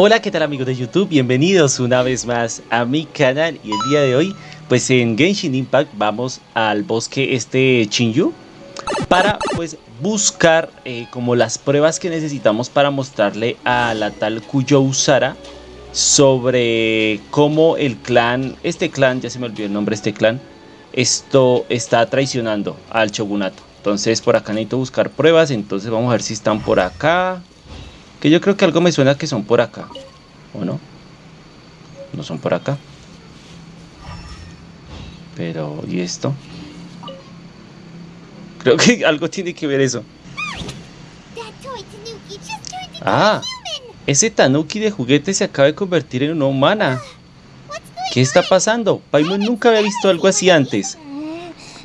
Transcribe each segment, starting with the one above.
Hola, ¿qué tal amigos de YouTube? Bienvenidos una vez más a mi canal y el día de hoy, pues en Genshin Impact vamos al bosque este Chinyu para pues buscar eh, como las pruebas que necesitamos para mostrarle a la tal Kuyo Usara sobre cómo el clan, este clan, ya se me olvidó el nombre este clan, esto está traicionando al shogunato. Entonces por acá necesito buscar pruebas, entonces vamos a ver si están por acá. Que yo creo que algo me suena que son por acá. ¿O no? No son por acá. Pero, ¿y esto? Creo que algo tiene que ver eso. Ah, ese Tanuki de juguete se acaba de convertir en una humana. ¿Qué está pasando? Paimon nunca había visto algo así antes.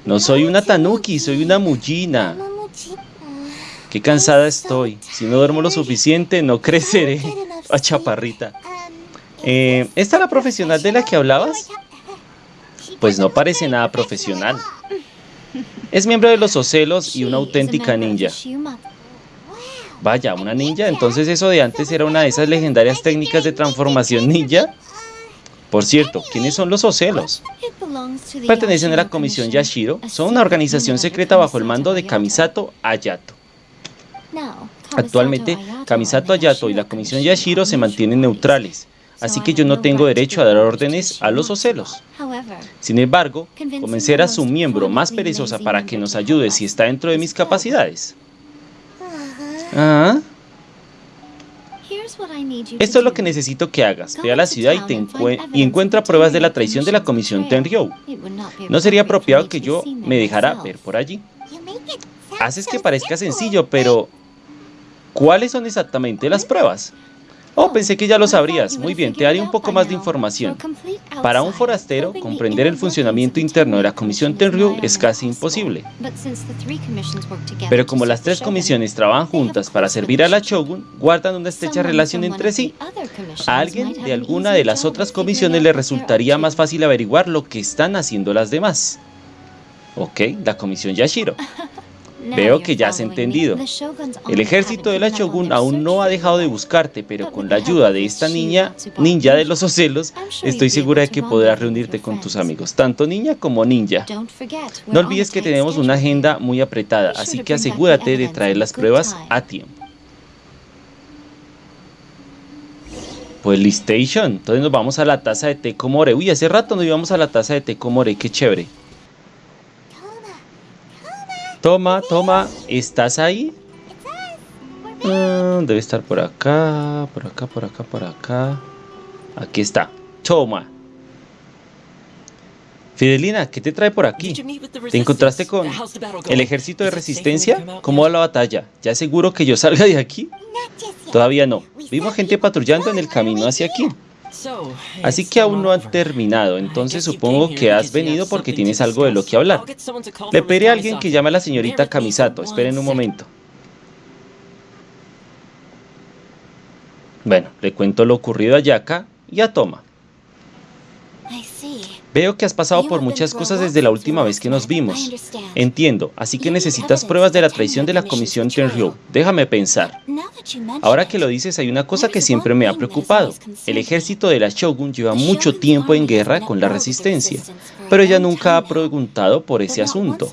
No soy una Tanuki, soy una Mujina. Qué cansada estoy. Si no duermo lo suficiente, no creceré. A chaparrita. Eh, ¿Esta es la profesional de la que hablabas? Pues no parece nada profesional. Es miembro de los Ocelos y una auténtica ninja. Vaya, una ninja. Entonces eso de antes era una de esas legendarias técnicas de transformación ninja. Por cierto, ¿quiénes son los Ocelos? Pertenecen a la Comisión Yashiro. Son una organización secreta bajo el mando de Kamisato Ayato. Actualmente, Kamisato Ayato y la Comisión Yashiro se mantienen neutrales, así que yo no tengo derecho a dar órdenes a los ocelos. Sin embargo, convencer a su miembro más perezosa para que nos ayude si está dentro de mis capacidades. ¿Ah? Esto es lo que necesito que hagas. Ve a la ciudad y, y encuentra pruebas de la traición de la Comisión Tenryou. No sería apropiado que yo me dejara ver por allí. Haces que parezca sencillo, pero ¿Cuáles son exactamente las pruebas? Oh, pensé que ya lo sabrías. Muy bien, te daré un poco más de información. Para un forastero, comprender el funcionamiento interno de la Comisión Tenryu es casi imposible. Pero como las tres comisiones trabajan juntas para servir a la Shogun, guardan una estrecha relación entre sí. A alguien de alguna de las otras comisiones le resultaría más fácil averiguar lo que están haciendo las demás. Ok, la comisión Yashiro. Veo que ya has entendido. El ejército de la Shogun aún no ha dejado de buscarte, pero con la ayuda de esta niña, ninja de los ocelos, estoy segura de que podrás reunirte con tus amigos, tanto niña como ninja. No olvides que tenemos una agenda muy apretada, así que asegúrate de traer las pruebas a tiempo. Pues Listation, entonces nos vamos a la taza de té Komore. Uy, hace rato no íbamos a la taza de té Komore, qué chévere. Toma, toma, ¿estás ahí? Ah, debe estar por acá, por acá, por acá, por acá. Aquí está. Toma. Fidelina, ¿qué te trae por aquí? ¿Te encontraste con el ejército de resistencia? ¿Cómo va la batalla? ¿Ya seguro que yo salga de aquí? Todavía no. Vimos gente patrullando en el camino hacia aquí. Así que aún no han terminado, entonces supongo que has venido porque tienes algo de lo que hablar. Le pediré a alguien que llame a la señorita Kamisato, esperen un momento. Bueno, le cuento lo ocurrido a Yaka y a Toma. Veo que has pasado por muchas cosas desde la última vez que nos vimos. Entiendo, así que necesitas pruebas de la traición de la Comisión Tenryu. Déjame pensar. Ahora que lo dices, hay una cosa que siempre me ha preocupado. El ejército de la Shogun lleva mucho tiempo en guerra con la resistencia, pero ella nunca ha preguntado por ese asunto.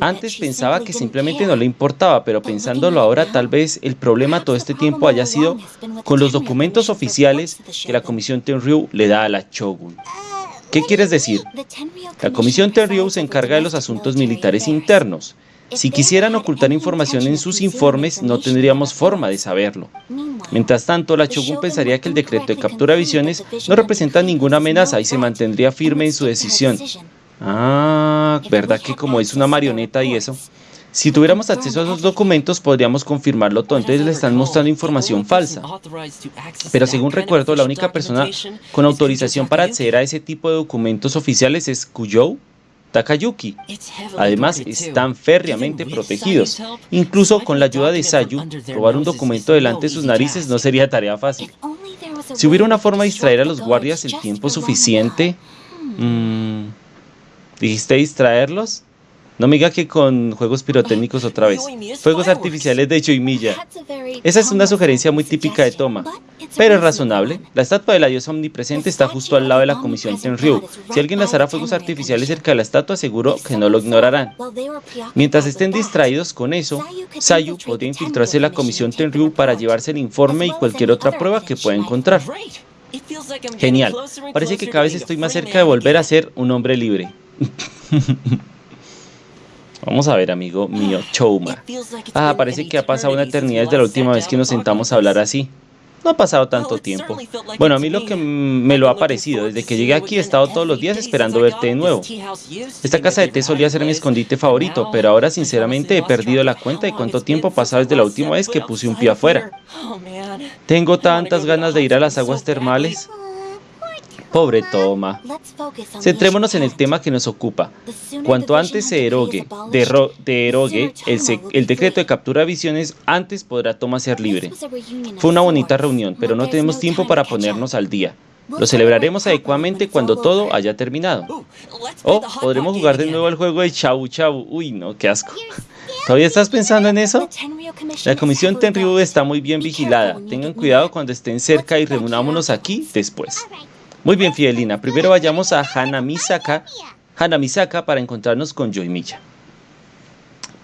Antes pensaba que simplemente no le importaba, pero pensándolo ahora, tal vez el problema todo este tiempo haya sido con los documentos oficiales que la Comisión Tenryu le da a la Shogun. ¿Qué quieres decir? La Comisión Tenryu se encarga de los asuntos militares internos. Si quisieran ocultar información en sus informes, no tendríamos forma de saberlo. Mientras tanto, la Shogun pensaría que el decreto de captura de visiones no representa ninguna amenaza y se mantendría firme en su decisión. Ah, ¿verdad que como es una marioneta y eso? Si tuviéramos acceso a esos documentos podríamos confirmarlo todo, entonces le están mostrando información falsa. Pero según recuerdo, la única persona con autorización para acceder a ese tipo de documentos oficiales es Kuyou Takayuki. Además, están férreamente protegidos. Incluso con la ayuda de Sayu, robar un documento delante de sus narices no sería tarea fácil. Si hubiera una forma de distraer a los guardias el tiempo suficiente... Mm, ¿Dijiste distraerlos? No me diga que con juegos pirotécnicos otra vez. Fuegos artificiales de Choimilla. Esa es una sugerencia muy típica de Toma, pero es razonable. La estatua de la diosa omnipresente está justo al lado de la comisión Tenryu. Si alguien lanzara fuegos artificiales cerca de la estatua, seguro que no lo ignorarán. Mientras estén distraídos con eso, Sayu podría infiltrarse en la comisión Tenryu para llevarse el informe y cualquier otra prueba que pueda encontrar. Genial. Parece que cada vez estoy más cerca de volver a ser un hombre libre. Vamos a ver, amigo mío, Chouma. Ah, parece que ha pasado una eternidad desde la última vez que nos sentamos a hablar así. No ha pasado tanto tiempo. Bueno, a mí lo que me lo ha parecido, desde que llegué aquí he estado todos los días esperando verte de nuevo. Esta casa de té solía ser mi escondite favorito, pero ahora sinceramente he perdido la cuenta de cuánto tiempo ha pasado desde la última vez que puse un pie afuera. Tengo tantas ganas de ir a las aguas termales. Pobre Toma. Centrémonos en el tema que nos ocupa. Cuanto antes se erogue, derogue el, el decreto de captura de visiones, antes podrá Toma ser libre. Fue una bonita reunión, pero no tenemos tiempo para ponernos al día. Lo celebraremos adecuadamente cuando todo haya terminado. Oh, podremos jugar de nuevo el juego de Chau Chau. Uy, no, qué asco. ¿Todavía estás pensando en eso? La comisión Tenryu está muy bien vigilada. Tengan cuidado cuando estén cerca y reunámonos aquí después. Muy bien, Fidelina. Primero vayamos a Hanamisaka, Hanamisaka para encontrarnos con Joy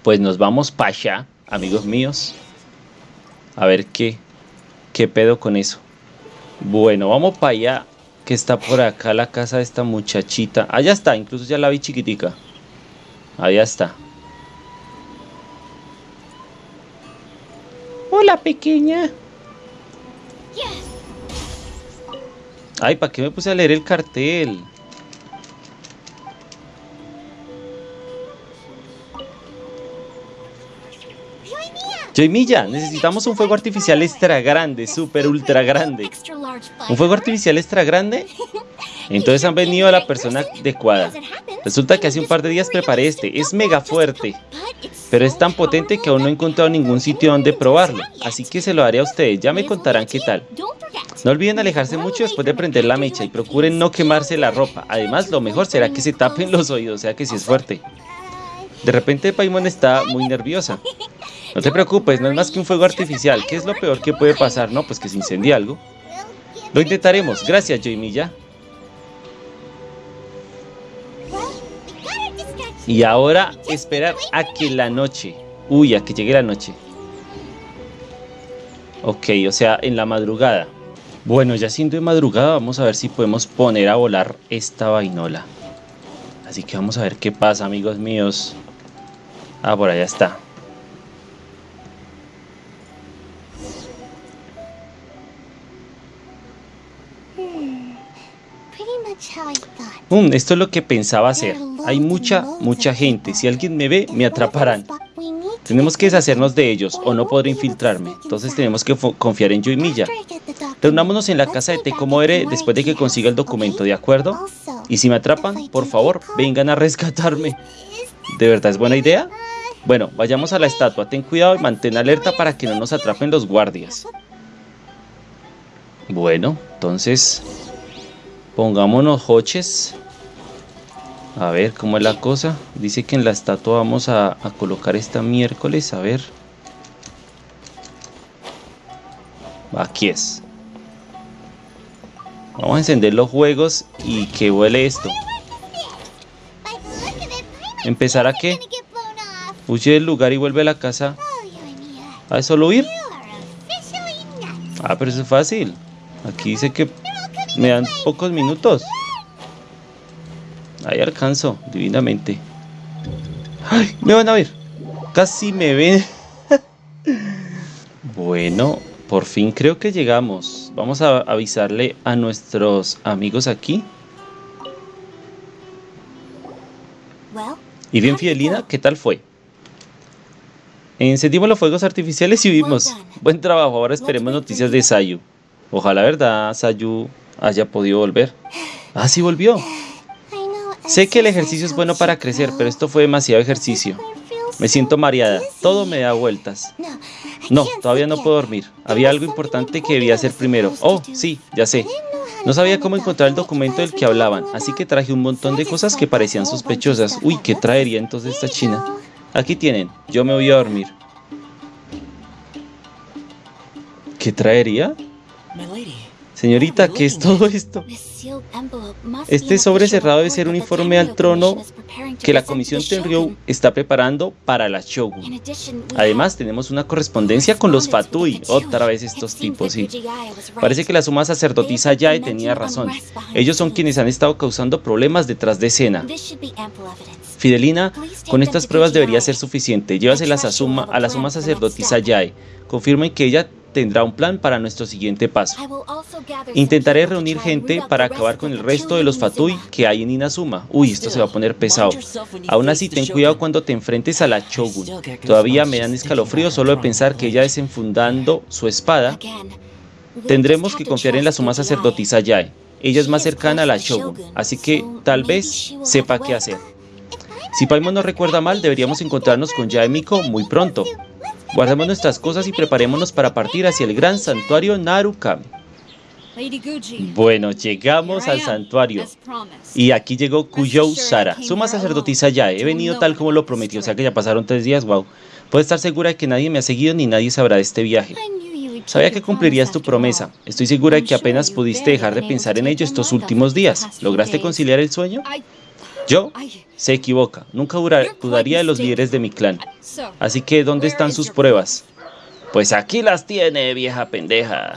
Pues nos vamos para allá, amigos míos. A ver qué, qué pedo con eso. Bueno, vamos para allá, que está por acá la casa de esta muchachita. Allá está, incluso ya la vi chiquitica. Allá está. Hola, pequeña. Ay, ¿para qué me puse a leer el cartel? Milla, necesitamos un fuego artificial extra grande, super ultra grande. ¿Un fuego artificial extra grande? Entonces han venido a la persona adecuada. Resulta que hace un par de días preparé este. Es mega fuerte. Pero es tan potente que aún no he encontrado ningún sitio donde probarlo. Así que se lo haré a ustedes. Ya me contarán qué tal. No olviden alejarse mucho después de prender la mecha y procuren no quemarse la ropa. Además, lo mejor será que se tapen los oídos, o sea que si es fuerte. De repente Paimon está muy nerviosa. No te preocupes, no es más que un fuego artificial. ¿Qué es lo peor que puede pasar? No, pues que se incendie algo. Lo intentaremos. Gracias, Joymilla. Y ahora esperar a que la noche... Uy, a que llegue la noche. Ok, o sea, en la madrugada. Bueno, ya siendo de madrugada, vamos a ver si podemos poner a volar esta vainola. Así que vamos a ver qué pasa, amigos míos. Ah, por allá está. Mm, esto es lo que pensaba hacer. Hay mucha, mucha gente. Si alguien me ve, me atraparán. Tenemos que deshacernos de ellos o no podré infiltrarme. Entonces tenemos que confiar en yo y Milla. Reunámonos en la casa de Tecomore después de que consiga el documento, ¿de acuerdo? Y si me atrapan, por favor, vengan a rescatarme. ¿De verdad es buena idea? Bueno, vayamos a la estatua. Ten cuidado y mantén alerta para que no nos atrapen los guardias. Bueno, entonces Pongámonos hoches. A ver cómo es la cosa. Dice que en la estatua vamos a, colocar esta miércoles. A ver. Aquí es. Vamos a encender los juegos y que huele esto. ¿Empezar a qué? Huye del lugar y vuelve a la casa. ¿A solo huir? Ah, pero eso es fácil. Aquí dice que me dan pocos minutos. Ahí alcanzo, divinamente. ¡Ay! Me van a ver. Casi me ven. bueno, por fin creo que llegamos. Vamos a avisarle a nuestros amigos aquí. Y bien, Fidelina, ¿qué tal fue? Encendimos los fuegos artificiales y vimos. Buen trabajo, ahora esperemos noticias de Sayu. Ojalá, ¿verdad, Sayu? Haya podido volver. Ah, sí volvió. Sé que el ejercicio es bueno para crecer, pero esto fue demasiado ejercicio. Me siento mareada, todo me da vueltas. No, todavía no puedo dormir. Había algo importante que debía hacer primero. Oh, sí, ya sé. No sabía cómo encontrar el documento del que hablaban, así que traje un montón de cosas que parecían sospechosas. Uy, ¿qué traería entonces esta china? Aquí tienen, yo me voy a dormir. ¿Qué traería? Señorita, ¿qué es todo esto? Este sobre cerrado debe ser un informe al trono que la Comisión Tenryou está preparando para la Shogun. Además, tenemos una correspondencia con los Fatui, otra vez estos tipos, sí. Parece que la suma sacerdotisa Yae tenía razón. Ellos son quienes han estado causando problemas detrás de escena. Fidelina, con estas pruebas debería ser suficiente. Llévaselas a, suma, a la suma sacerdotisa Yae. Confirmen que ella tendrá un plan para nuestro siguiente paso. Intentaré reunir gente para acabar con el resto de los Fatui que hay en Inazuma. Uy, esto se va a poner pesado. Aún así, ten cuidado cuando te enfrentes a la Shogun. Todavía me dan escalofrío solo de pensar que ella desenfundando su espada. Tendremos que confiar en la suma sacerdotisa Yae. Ella es más cercana a la Shogun, así que tal vez sepa qué hacer. Si Paimon no recuerda mal, deberíamos encontrarnos con Yae Miko muy pronto. Guardemos nuestras cosas y preparémonos para partir hacia el gran santuario Narukami. Bueno, llegamos al santuario. Y aquí llegó Kuyou Sara, suma sacerdotisa ya. He venido tal como lo prometió, o sea que ya pasaron tres días, wow. Puedes estar segura de que nadie me ha seguido ni nadie sabrá de este viaje. Sabía que cumplirías tu promesa. Estoy segura de que apenas pudiste dejar de pensar en ello estos últimos días. ¿Lograste conciliar el sueño? Yo se equivoca. Nunca dudaría de los líderes de mi clan. Así que, ¿dónde están sus pruebas? Pues aquí las tiene, vieja pendeja.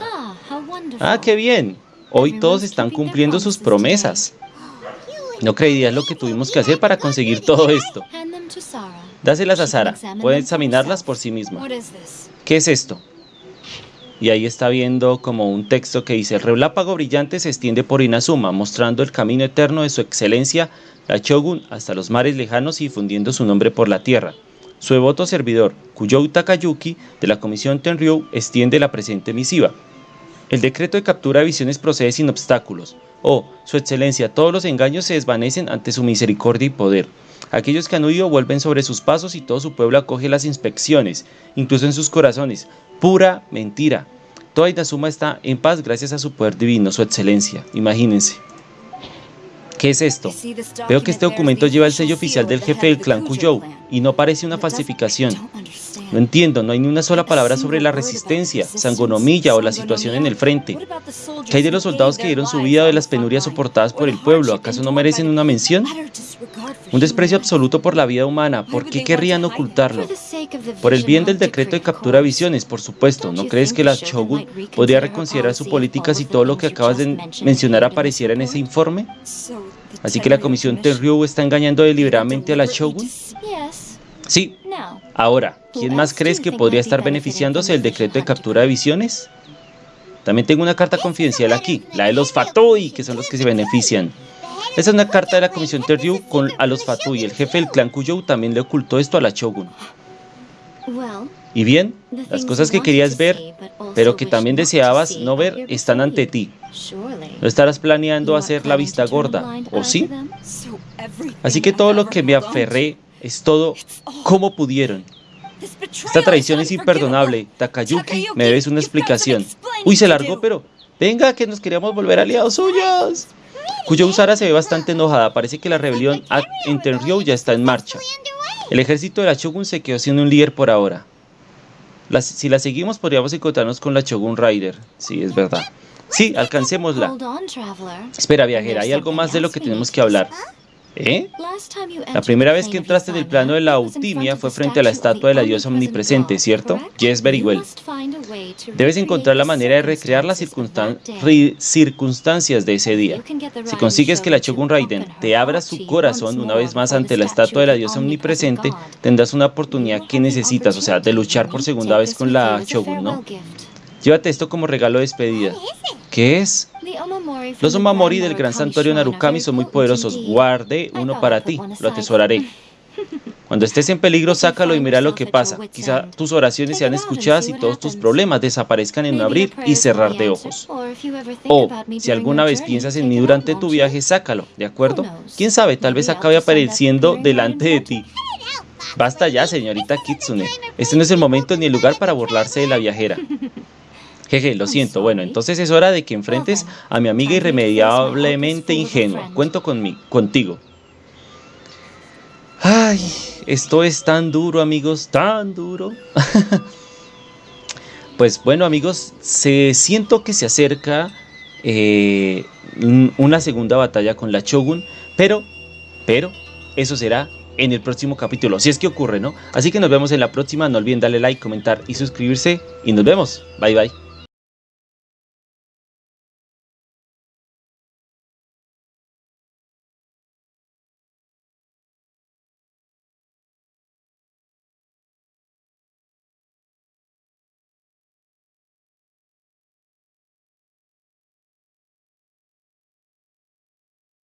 Ah, qué bien. Hoy todos están cumpliendo sus promesas. No creerías lo que tuvimos que hacer para conseguir todo esto. Dáselas a Sara. Puede examinarlas por sí misma. ¿Qué es esto? Y ahí está viendo como un texto que dice, el relápago brillante se extiende por Inazuma, mostrando el camino eterno de su excelencia la Shogun hasta los mares lejanos y difundiendo su nombre por la tierra. Su devoto servidor, Kuyou Takayuki, de la Comisión Tenryou, extiende la presente misiva. El decreto de captura de visiones procede sin obstáculos. Oh, su excelencia, todos los engaños se desvanecen ante su misericordia y poder. Aquellos que han huido vuelven sobre sus pasos y todo su pueblo acoge las inspecciones, incluso en sus corazones. Pura mentira. Toda Inazuma está en paz gracias a su poder divino, su excelencia. Imagínense. ¿Qué es esto? Veo que este documento lleva el sello oficial del jefe del clan Kuyou y no parece una falsificación. No entiendo, no hay ni una sola palabra sobre la resistencia, sangonomilla o la situación en el frente. ¿Qué hay de los soldados que dieron su vida de las penurias soportadas por el pueblo? ¿Acaso no merecen una mención? Un desprecio absoluto por la vida humana. ¿Por qué querrían ocultarlo? Por el bien del decreto de captura de visiones, por supuesto. ¿No crees que la Shogun podría reconsiderar su política si todo lo que acabas de mencionar apareciera en ese informe? Así que la comisión Tenryu está engañando deliberadamente a la Shogun. Sí. Ahora, ¿quién más crees que podría estar beneficiándose del decreto de captura de visiones? También tengo una carta confidencial aquí, la de los Fatui, que son los que se benefician. Esa es una carta de la comisión Terryu con a los Fatui. El jefe del clan Kuyou también le ocultó esto a la Shogun. Y bien, las cosas que querías ver, pero que también deseabas no ver, están ante ti. ¿No estarás planeando hacer la vista gorda, o sí? Así que todo lo que me aferré es todo como pudieron. Esta traición es imperdonable. Takayuki, me debes una explicación. Uy, se largó, pero... Venga, que nos queríamos volver aliados suyos. Cuyo Usara se ve bastante enojada. Parece que la rebelión en Tenryou ya está en marcha. El ejército de la Shogun se quedó siendo un líder por ahora. si la seguimos podríamos encontrarnos con la Shogun Rider. Sí, es verdad. Sí, alcancémosla. Espera, viajera, hay algo más de lo que tenemos que hablar. ¿Eh? La primera vez que entraste en el plano de la autimia fue frente a la estatua de la diosa omnipresente, ¿cierto? Yes, very well. Debes encontrar la manera de recrear las circunstancias de ese día. Si consigues que la Shogun Raiden te abra su corazón una vez más ante la estatua de la diosa omnipresente, tendrás una oportunidad que necesitas, o sea, de luchar por segunda vez con la Shogun, ¿no? Llévate esto como regalo de despedida. ¿Qué es? Los Omamori del gran santuario Narukami son muy poderosos. Guarde uno para ti, lo atesoraré. Cuando estés en peligro, sácalo y mira lo que pasa. Quizá tus oraciones sean escuchadas y todos tus problemas desaparezcan en un abrir y cerrar de ojos. O, si alguna vez piensas en mí durante tu viaje, sácalo, ¿de acuerdo? Quién sabe, tal vez acabe apareciendo delante de ti. Basta ya, señorita Kitsune. Este no es el momento ni el lugar para burlarse de la viajera. Jeje, lo siento. Bueno, entonces es hora de que enfrentes a mi amiga irremediablemente ingenua. Cuento contigo. Ay, esto es tan duro, amigos, tan duro. pues bueno, amigos, se siento que se acerca eh, una segunda batalla con la Shogun, pero, pero, eso será en el próximo capítulo, si es que ocurre, ¿no? Así que nos vemos en la próxima, no olviden darle like, comentar y suscribirse, y nos vemos, bye bye.